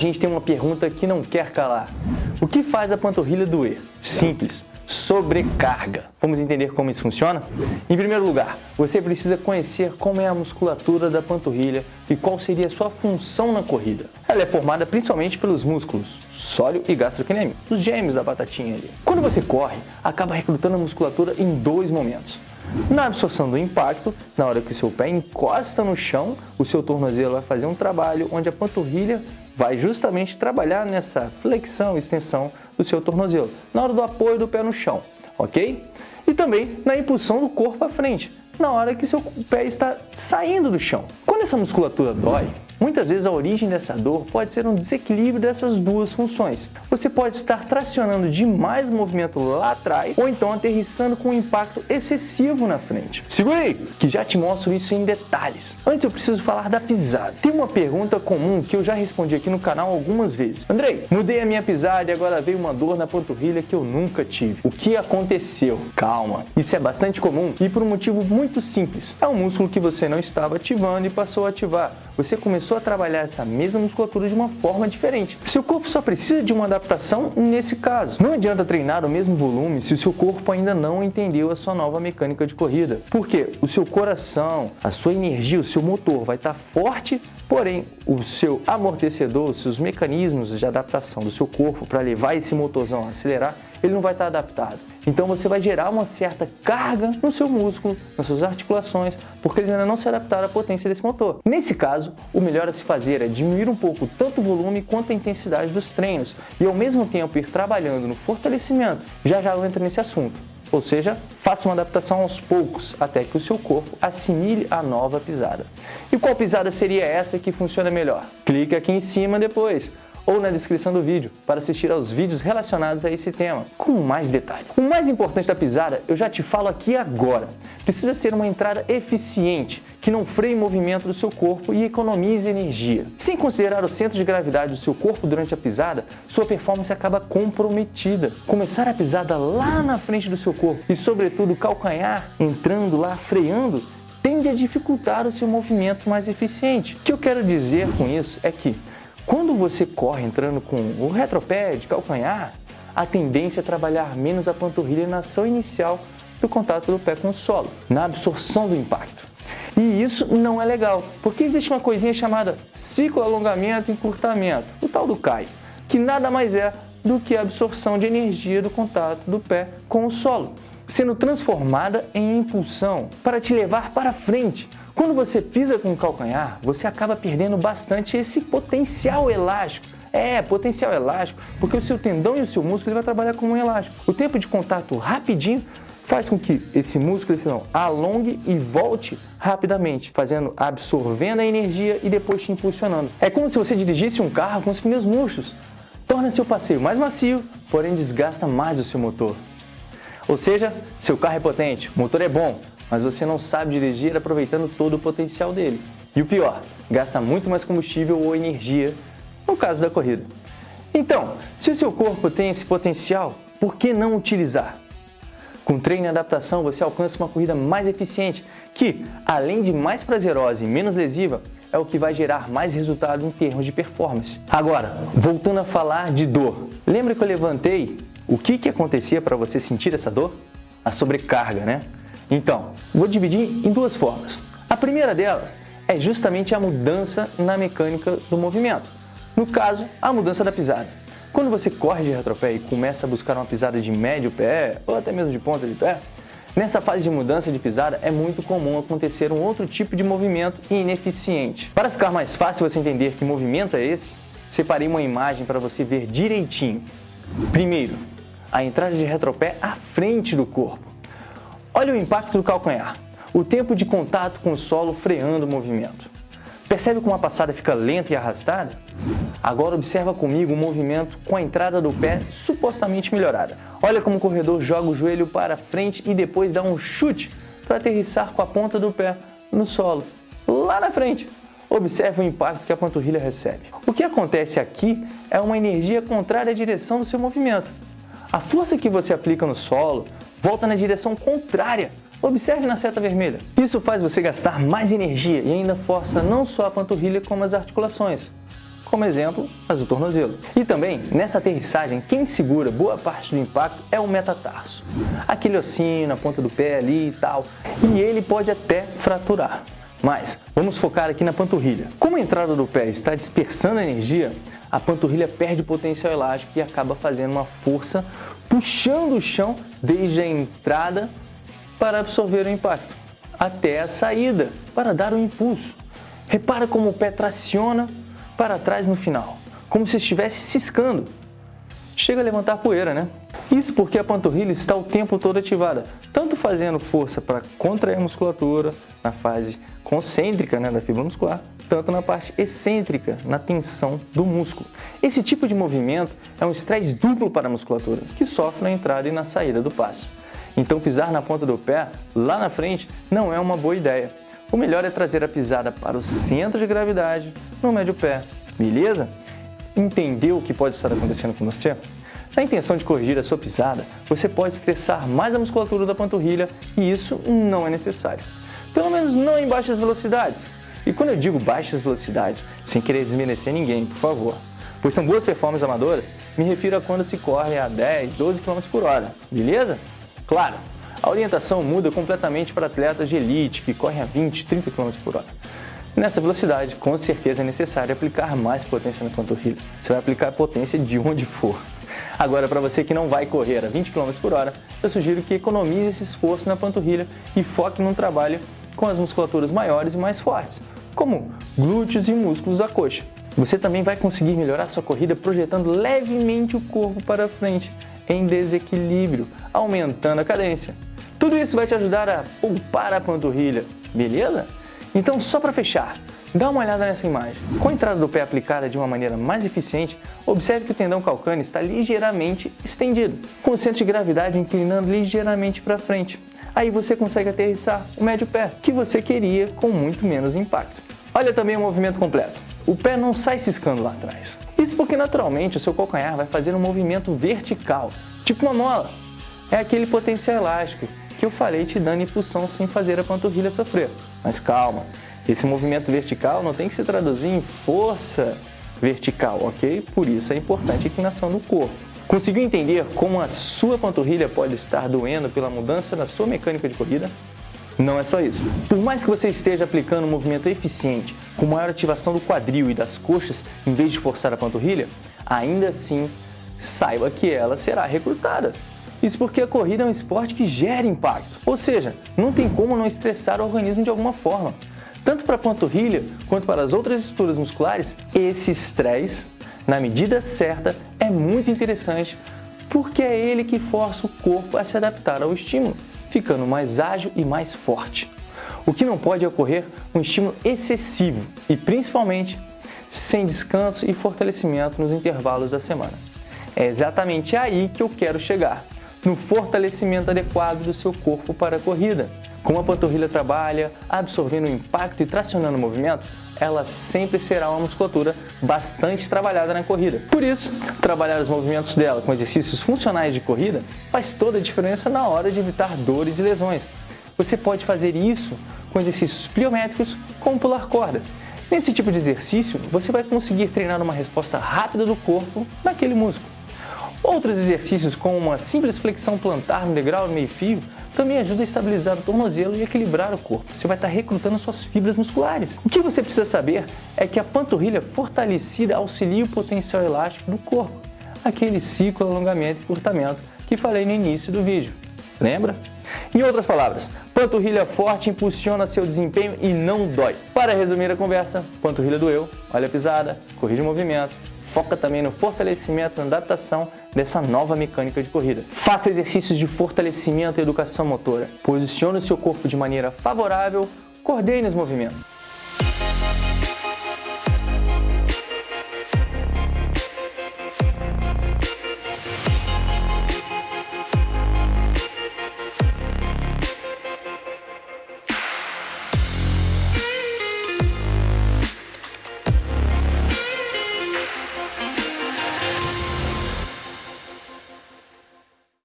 A gente tem uma pergunta que não quer calar. O que faz a panturrilha doer? Simples sobrecarga. Vamos entender como isso funciona? Em primeiro lugar, você precisa conhecer como é a musculatura da panturrilha e qual seria a sua função na corrida. Ela é formada principalmente pelos músculos sóleo e gastrocnêmico, os gêmeos da batatinha ali. Quando você corre, acaba recrutando a musculatura em dois momentos. Na absorção do impacto, na hora que o seu pé encosta no chão, o seu tornozelo vai fazer um trabalho onde a panturrilha vai justamente trabalhar nessa flexão e extensão do seu tornozelo, na hora do apoio do pé no chão, ok? E também na impulsão do corpo à frente, na hora que seu pé está saindo do chão. Quando essa musculatura dói, Muitas vezes a origem dessa dor pode ser um desequilíbrio dessas duas funções. Você pode estar tracionando demais o movimento lá atrás ou então aterrissando com um impacto excessivo na frente. Segura aí, que já te mostro isso em detalhes. Antes eu preciso falar da pisada. Tem uma pergunta comum que eu já respondi aqui no canal algumas vezes. Andrei, mudei a minha pisada e agora veio uma dor na panturrilha que eu nunca tive. O que aconteceu? Calma, isso é bastante comum e por um motivo muito simples. É um músculo que você não estava ativando e passou a ativar você começou a trabalhar essa mesma musculatura de uma forma diferente. Seu corpo só precisa de uma adaptação nesse caso. Não adianta treinar o mesmo volume se o seu corpo ainda não entendeu a sua nova mecânica de corrida. Porque o seu coração, a sua energia, o seu motor vai estar forte, porém o seu amortecedor, os seus mecanismos de adaptação do seu corpo para levar esse motorzão a acelerar, ele não vai estar adaptado. Então você vai gerar uma certa carga no seu músculo, nas suas articulações, porque eles ainda não se adaptaram à potência desse motor. Nesse caso, o melhor a se fazer é diminuir um pouco tanto o volume quanto a intensidade dos treinos e ao mesmo tempo ir trabalhando no fortalecimento. Já já eu entro nesse assunto. Ou seja, faça uma adaptação aos poucos, até que o seu corpo assimile a nova pisada. E qual pisada seria essa que funciona melhor? Clique aqui em cima depois ou na descrição do vídeo para assistir aos vídeos relacionados a esse tema, com mais detalhe. O mais importante da pisada eu já te falo aqui agora. Precisa ser uma entrada eficiente, que não freie o movimento do seu corpo e economize energia. Sem considerar o centro de gravidade do seu corpo durante a pisada, sua performance acaba comprometida. Começar a pisada lá na frente do seu corpo e sobretudo o calcanhar entrando lá, freando, tende a dificultar o seu movimento mais eficiente. O que eu quero dizer com isso é que quando você corre entrando com o retropé calcanhar, a tendência é trabalhar menos a panturrilha na ação inicial do contato do pé com o solo, na absorção do impacto. E isso não é legal, porque existe uma coisinha chamada ciclo alongamento e encurtamento, o tal do CAI, que nada mais é do que a absorção de energia do contato do pé com o solo, sendo transformada em impulsão para te levar para frente, quando você pisa com o calcanhar, você acaba perdendo bastante esse potencial elástico. É, potencial elástico, porque o seu tendão e o seu músculo vai trabalhar como um elástico. O tempo de contato rapidinho faz com que esse músculo esse não, alongue e volte rapidamente, fazendo, absorvendo a energia e depois te impulsionando. É como se você dirigisse um carro com os pneus murchos. Torna seu passeio mais macio, porém desgasta mais o seu motor. Ou seja, seu carro é potente, o motor é bom, mas você não sabe dirigir aproveitando todo o potencial dele. E o pior, gasta muito mais combustível ou energia no caso da corrida. Então, se o seu corpo tem esse potencial, por que não utilizar? Com treino e adaptação, você alcança uma corrida mais eficiente, que, além de mais prazerosa e menos lesiva, é o que vai gerar mais resultado em termos de performance. Agora, voltando a falar de dor. Lembra que eu levantei o que, que acontecia para você sentir essa dor? A sobrecarga, né? Então, vou dividir em duas formas. A primeira dela é justamente a mudança na mecânica do movimento. No caso, a mudança da pisada. Quando você corre de retropé e começa a buscar uma pisada de médio pé ou até mesmo de ponta de pé, nessa fase de mudança de pisada é muito comum acontecer um outro tipo de movimento ineficiente. Para ficar mais fácil você entender que movimento é esse, separei uma imagem para você ver direitinho. Primeiro, a entrada de retropé à frente do corpo. Olha o impacto do calcanhar, o tempo de contato com o solo freando o movimento. Percebe como a passada fica lenta e arrastada? Agora observa comigo o movimento com a entrada do pé supostamente melhorada. Olha como o corredor joga o joelho para frente e depois dá um chute para aterrissar com a ponta do pé no solo, lá na frente. Observe o impacto que a panturrilha recebe. O que acontece aqui é uma energia contrária à direção do seu movimento. A força que você aplica no solo volta na direção contrária. Observe na seta vermelha. Isso faz você gastar mais energia e ainda força não só a panturrilha como as articulações. como exemplo, as do tornozelo. E também, nessa aterrissagem, quem segura boa parte do impacto é o metatarso. Aquele ossinho na ponta do pé ali e tal, e ele pode até fraturar. Mas vamos focar aqui na panturrilha. Como a entrada do pé está dispersando energia, a panturrilha perde potencial elástico e acaba fazendo uma força puxando o chão desde a entrada para absorver o impacto até a saída para dar o impulso. Repara como o pé traciona para trás no final, como se estivesse ciscando. Chega a levantar poeira, né? Isso porque a panturrilha está o tempo todo ativada, tanto fazendo força para contrair a musculatura na fase concêntrica né, da fibra muscular, tanto na parte excêntrica, na tensão do músculo. Esse tipo de movimento é um estresse duplo para a musculatura, que sofre na entrada e na saída do passo. Então pisar na ponta do pé, lá na frente, não é uma boa ideia. O melhor é trazer a pisada para o centro de gravidade, no médio pé, beleza? Entendeu o que pode estar acontecendo com você? Na intenção de corrigir a sua pisada, você pode estressar mais a musculatura da panturrilha e isso não é necessário. Pelo menos não em baixas velocidades. E quando eu digo baixas velocidades, sem querer desmerecer ninguém, por favor, pois são boas performances amadoras, me refiro a quando se corre a 10, 12 km por hora, beleza? Claro, a orientação muda completamente para atletas de elite que correm a 20, 30 km por hora. Nessa velocidade, com certeza é necessário aplicar mais potência na panturrilha. Você vai aplicar potência de onde for. Agora, para você que não vai correr a 20 km por hora, eu sugiro que economize esse esforço na panturrilha e foque num trabalho com as musculaturas maiores e mais fortes, como glúteos e músculos da coxa. Você também vai conseguir melhorar sua corrida projetando levemente o corpo para frente, em desequilíbrio, aumentando a cadência. Tudo isso vai te ajudar a poupar a panturrilha, beleza? Então, só para fechar, dá uma olhada nessa imagem. Com a entrada do pé aplicada de uma maneira mais eficiente, observe que o tendão calcâneo está ligeiramente estendido, com o centro de gravidade inclinando ligeiramente para frente. Aí você consegue aterrissar o médio pé, que você queria com muito menos impacto. Olha também o movimento completo. O pé não sai ciscando lá atrás. Isso porque naturalmente o seu calcanhar vai fazer um movimento vertical, tipo uma mola. É aquele potencial elástico que eu falei te dando impulsão sem fazer a panturrilha sofrer. Mas calma, esse movimento vertical não tem que se traduzir em força vertical, ok? Por isso é importante a inclinação do corpo. Conseguiu entender como a sua panturrilha pode estar doendo pela mudança na sua mecânica de corrida? Não é só isso. Por mais que você esteja aplicando um movimento eficiente, com maior ativação do quadril e das coxas, em vez de forçar a panturrilha, ainda assim, saiba que ela será recrutada. Isso porque a corrida é um esporte que gera impacto, ou seja, não tem como não estressar o organismo de alguma forma. Tanto para a panturrilha quanto para as outras estruturas musculares, esse estresse, na medida certa, é muito interessante porque é ele que força o corpo a se adaptar ao estímulo ficando mais ágil e mais forte. O que não pode ocorrer um estímulo excessivo e, principalmente, sem descanso e fortalecimento nos intervalos da semana. É exatamente aí que eu quero chegar, no fortalecimento adequado do seu corpo para a corrida. Como a panturrilha trabalha, absorvendo o impacto e tracionando o movimento, ela sempre será uma musculatura bastante trabalhada na corrida. Por isso, trabalhar os movimentos dela com exercícios funcionais de corrida faz toda a diferença na hora de evitar dores e lesões. Você pode fazer isso com exercícios pliométricos como pular corda. Nesse tipo de exercício, você vai conseguir treinar uma resposta rápida do corpo naquele músculo. Outros exercícios, como uma simples flexão plantar no degrau meio fio, também ajuda a estabilizar o tornozelo e equilibrar o corpo. Você vai estar recrutando suas fibras musculares. O que você precisa saber é que a panturrilha fortalecida auxilia o potencial elástico do corpo, aquele ciclo alongamento e curtamento que falei no início do vídeo. Lembra? Em outras palavras, panturrilha forte impulsiona seu desempenho e não dói. Para resumir a conversa, panturrilha doeu, olha a pisada, corrige o movimento, foca também no fortalecimento e adaptação dessa nova mecânica de corrida. Faça exercícios de fortalecimento e educação motora. Posicione o seu corpo de maneira favorável, coordene os movimentos.